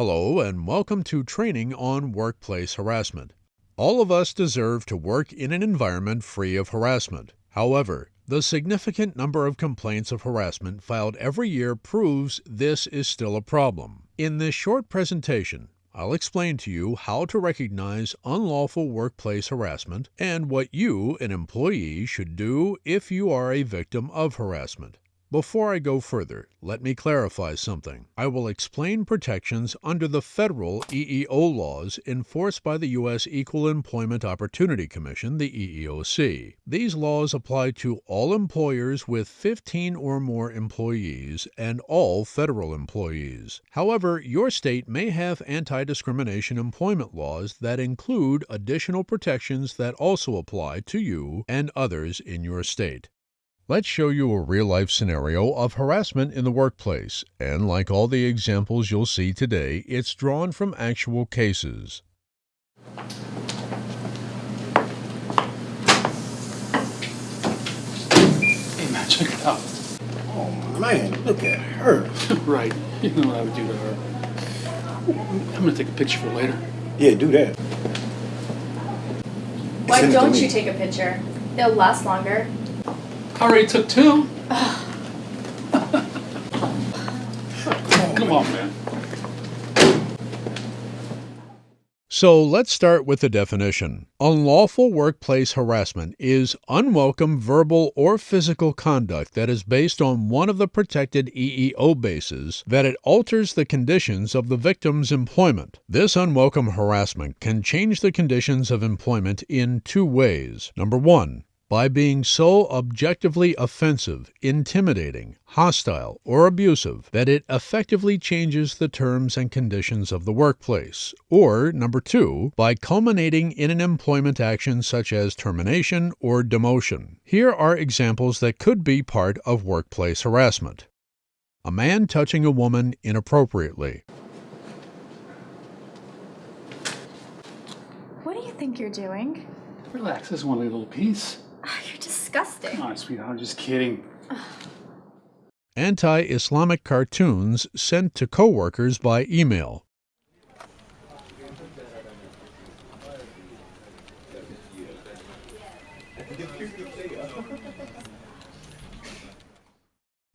Hello, and welcome to training on workplace harassment. All of us deserve to work in an environment free of harassment. However, the significant number of complaints of harassment filed every year proves this is still a problem. In this short presentation, I'll explain to you how to recognize unlawful workplace harassment and what you, an employee, should do if you are a victim of harassment. Before I go further, let me clarify something. I will explain protections under the federal EEO laws enforced by the U.S. Equal Employment Opportunity Commission, the EEOC. These laws apply to all employers with 15 or more employees and all federal employees. However, your state may have anti discrimination employment laws that include additional protections that also apply to you and others in your state. Let's show you a real life scenario of harassment in the workplace, and like all the examples you'll see today, it's drawn from actual cases. Hey man, check it out. Oh man, look at her. right. You know what I would do to her. I'm gonna take a picture for later. Yeah, do that. Why Send it to don't you take a picture? It'll last longer. Already took two. Come on, man. So let's start with the definition. Unlawful workplace harassment is unwelcome verbal or physical conduct that is based on one of the protected EEO bases that it alters the conditions of the victim's employment. This unwelcome harassment can change the conditions of employment in two ways. Number one, by being so objectively offensive, intimidating, hostile, or abusive that it effectively changes the terms and conditions of the workplace. Or, number two, by culminating in an employment action such as termination or demotion. Here are examples that could be part of workplace harassment. A man touching a woman inappropriately. What do you think you're doing? Relax, this is one little piece. Ah, you're disgusting. Come on, sweetheart, I'm just kidding. Anti Islamic cartoons sent to coworkers by email.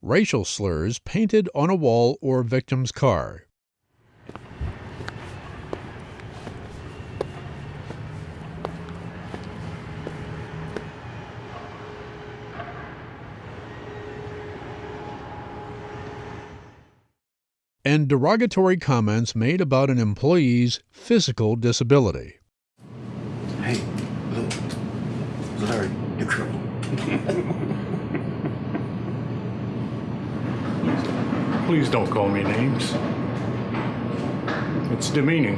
Racial slurs painted on a wall or victim's car. And derogatory comments made about an employee's physical disability. Hey, look. Larry, the trouble. Please don't call me names. It's demeaning.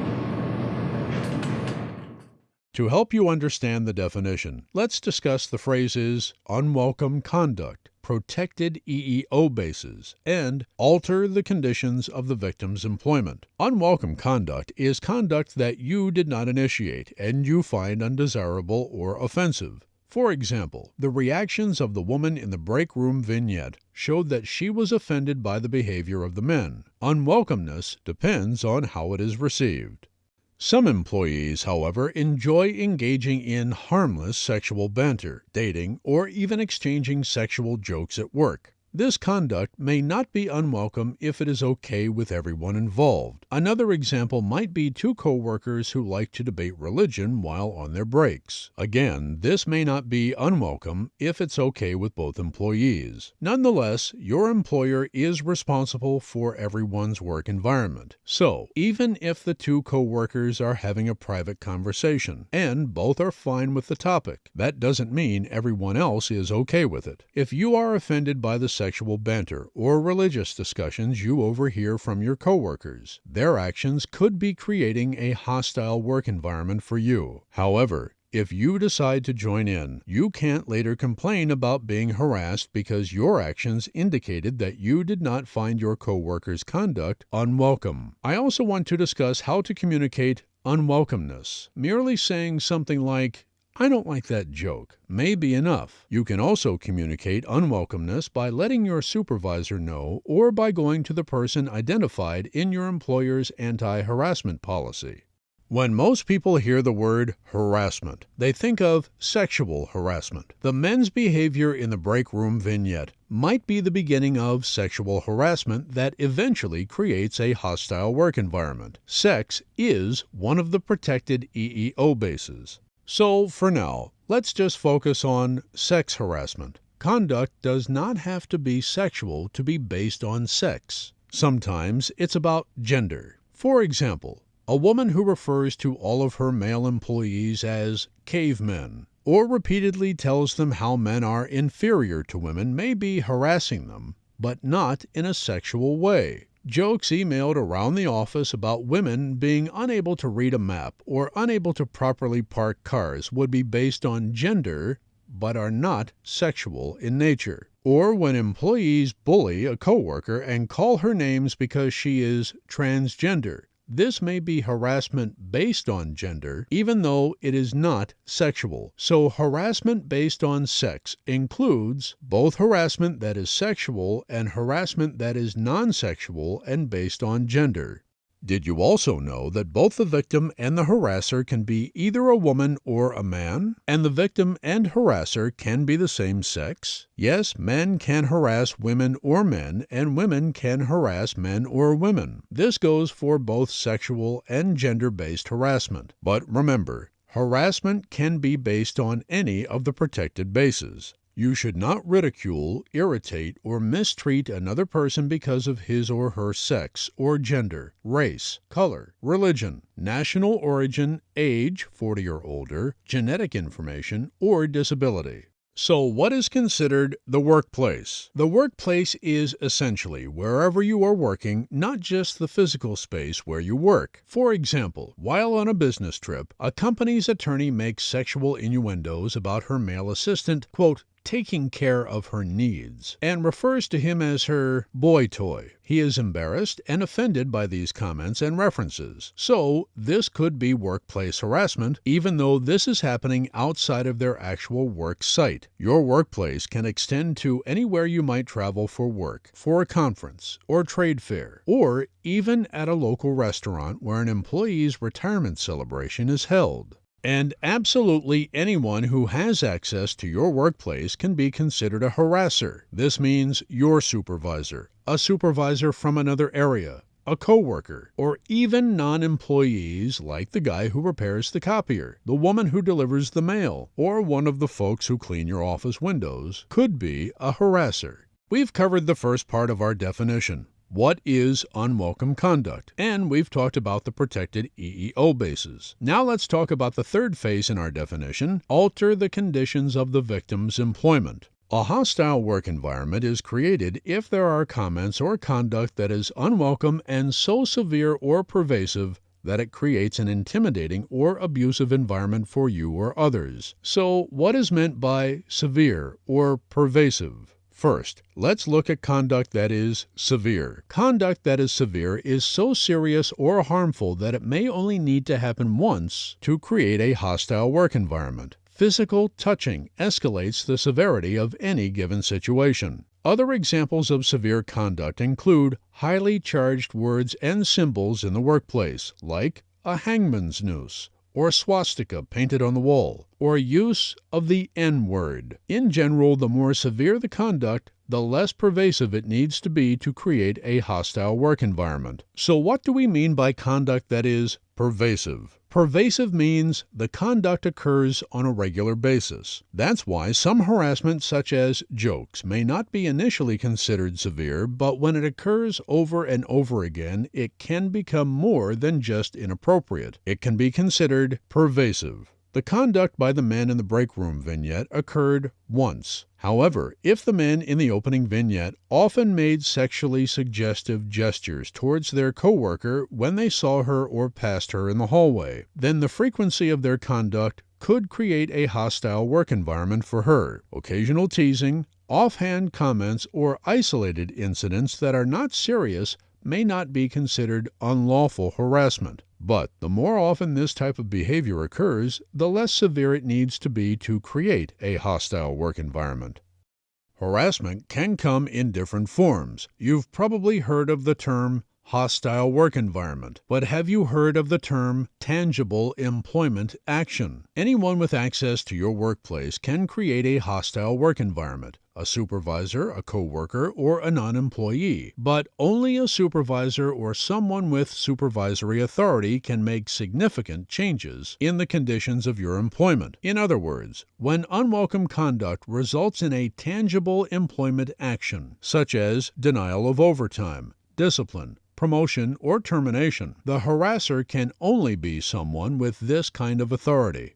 To help you understand the definition, let's discuss the phrases unwelcome conduct, protected EEO bases, and alter the conditions of the victim's employment. Unwelcome conduct is conduct that you did not initiate and you find undesirable or offensive. For example, the reactions of the woman in the break room vignette showed that she was offended by the behavior of the men. Unwelcomeness depends on how it is received. Some employees, however, enjoy engaging in harmless sexual banter, dating, or even exchanging sexual jokes at work. This conduct may not be unwelcome if it is okay with everyone involved. Another example might be two coworkers who like to debate religion while on their breaks. Again, this may not be unwelcome if it's okay with both employees. Nonetheless, your employer is responsible for everyone's work environment. So, even if the two coworkers are having a private conversation and both are fine with the topic, that doesn't mean everyone else is okay with it. If you are offended by the sexual banter or religious discussions you overhear from your coworkers. Their actions could be creating a hostile work environment for you. However, if you decide to join in, you can't later complain about being harassed because your actions indicated that you did not find your coworkers' conduct unwelcome. I also want to discuss how to communicate unwelcomeness. Merely saying something like, I don't like that joke may be enough. You can also communicate unwelcomeness by letting your supervisor know or by going to the person identified in your employer's anti harassment policy. When most people hear the word harassment, they think of sexual harassment. The men's behavior in the break room vignette might be the beginning of sexual harassment that eventually creates a hostile work environment. Sex is one of the protected EEO bases. So, for now, let's just focus on sex harassment. Conduct does not have to be sexual to be based on sex. Sometimes it's about gender. For example, a woman who refers to all of her male employees as cavemen or repeatedly tells them how men are inferior to women may be harassing them, but not in a sexual way. Jokes emailed around the office about women being unable to read a map or unable to properly park cars would be based on gender but are not sexual in nature. Or when employees bully a coworker and call her names because she is transgender. This may be harassment based on gender, even though it is not sexual. So, harassment based on sex includes both harassment that is sexual and harassment that is non sexual and based on gender. Did you also know that both the victim and the harasser can be either a woman or a man? And the victim and harasser can be the same sex? Yes, men can harass women or men, and women can harass men or women. This goes for both sexual and gender based harassment. But remember, harassment can be based on any of the protected bases. You should not ridicule, irritate, or mistreat another person because of his or her sex or gender, race, color, religion, national origin, age 40 or older, genetic information, or disability. So, what is considered the workplace? The workplace is essentially wherever you are working, not just the physical space where you work. For example, while on a business trip, a company's attorney makes sexual innuendos about her male assistant, quote, taking care of her needs, and refers to him as her boy toy. He is embarrassed and offended by these comments and references. So, this could be workplace harassment, even though this is happening outside of their actual work site. Your workplace can extend to anywhere you might travel for work, for a conference or trade fair, or even at a local restaurant where an employee's retirement celebration is held. And absolutely anyone who has access to your workplace can be considered a harasser. This means your supervisor, a supervisor from another area, a coworker, or even non-employees like the guy who repairs the copier, the woman who delivers the mail, or one of the folks who clean your office windows could be a harasser. We've covered the first part of our definition. What is unwelcome conduct? And we've talked about the protected EEO bases. Now let's talk about the third phase in our definition alter the conditions of the victim's employment. A hostile work environment is created if there are comments or conduct that is unwelcome and so severe or pervasive that it creates an intimidating or abusive environment for you or others. So, what is meant by severe or pervasive? First, let's look at conduct that is severe. Conduct that is severe is so serious or harmful that it may only need to happen once to create a hostile work environment. Physical touching escalates the severity of any given situation. Other examples of severe conduct include highly charged words and symbols in the workplace, like a hangman's noose, or a swastika painted on the wall, or use of the N word. In general, the more severe the conduct, the less pervasive it needs to be to create a hostile work environment. So, what do we mean by conduct that is pervasive? Pervasive means the conduct occurs on a regular basis. That's why some harassment, such as jokes, may not be initially considered severe, but when it occurs over and over again, it can become more than just inappropriate. It can be considered pervasive. The conduct by the men in the break room vignette occurred once. However, if the men in the opening vignette often made sexually suggestive gestures towards their coworker when they saw her or passed her in the hallway, then the frequency of their conduct could create a hostile work environment for her. Occasional teasing, offhand comments, or isolated incidents that are not serious may not be considered unlawful harassment. But the more often this type of behavior occurs, the less severe it needs to be to create a hostile work environment. Harassment can come in different forms. You've probably heard of the term hostile work environment. But have you heard of the term tangible employment action? Anyone with access to your workplace can create a hostile work environment a supervisor, a coworker, or a non-employee. But only a supervisor or someone with supervisory authority can make significant changes in the conditions of your employment. In other words, when unwelcome conduct results in a tangible employment action, such as denial of overtime, discipline, promotion, or termination, the harasser can only be someone with this kind of authority.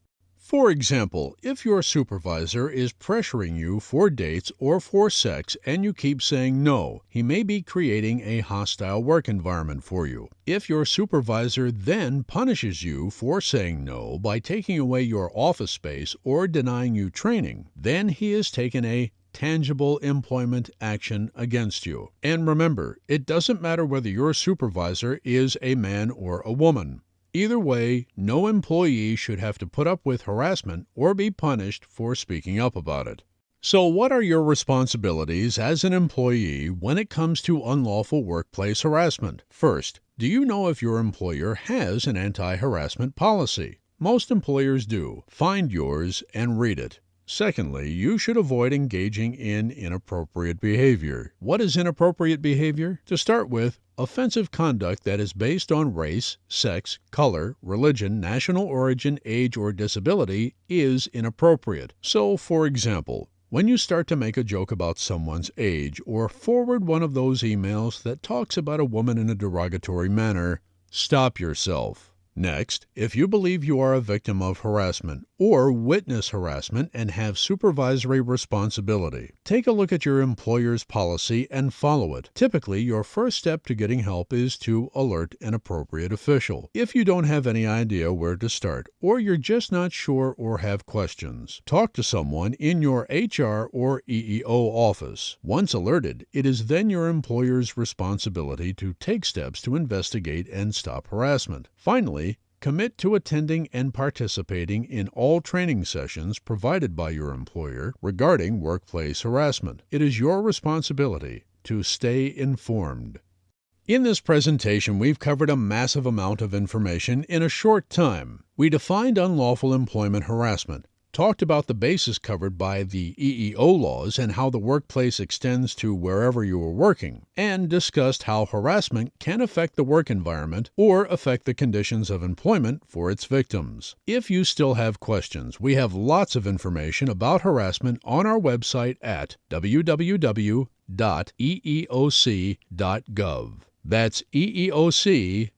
For example, if your supervisor is pressuring you for dates or for sex and you keep saying no, he may be creating a hostile work environment for you. If your supervisor then punishes you for saying no by taking away your office space or denying you training, then he has taken a tangible employment action against you. And remember, it doesn't matter whether your supervisor is a man or a woman. Either way, no employee should have to put up with harassment or be punished for speaking up about it. So, what are your responsibilities as an employee when it comes to unlawful workplace harassment? First, do you know if your employer has an anti harassment policy? Most employers do. Find yours and read it. Secondly, you should avoid engaging in inappropriate behavior. What is inappropriate behavior? To start with, offensive conduct that is based on race, sex, color, religion, national origin, age, or disability is inappropriate. So, for example, when you start to make a joke about someone's age or forward one of those emails that talks about a woman in a derogatory manner, stop yourself. Next, if you believe you are a victim of harassment or witness harassment and have supervisory responsibility, take a look at your employer's policy and follow it. Typically, your first step to getting help is to alert an appropriate official. If you don't have any idea where to start or you're just not sure or have questions, talk to someone in your HR or EEO office. Once alerted, it is then your employer's responsibility to take steps to investigate and stop harassment. Finally, Commit to attending and participating in all training sessions provided by your employer regarding workplace harassment. It is your responsibility to stay informed. In this presentation, we've covered a massive amount of information in a short time. We defined unlawful employment harassment, talked about the bases covered by the EEO laws and how the workplace extends to wherever you are working, and discussed how harassment can affect the work environment or affect the conditions of employment for its victims. If you still have questions, we have lots of information about harassment on our website at www.eeoc.gov. That's eeoc.gov.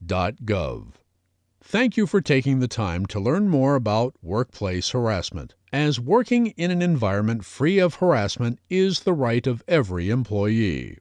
Thank you for taking the time to learn more about workplace harassment, as working in an environment free of harassment is the right of every employee.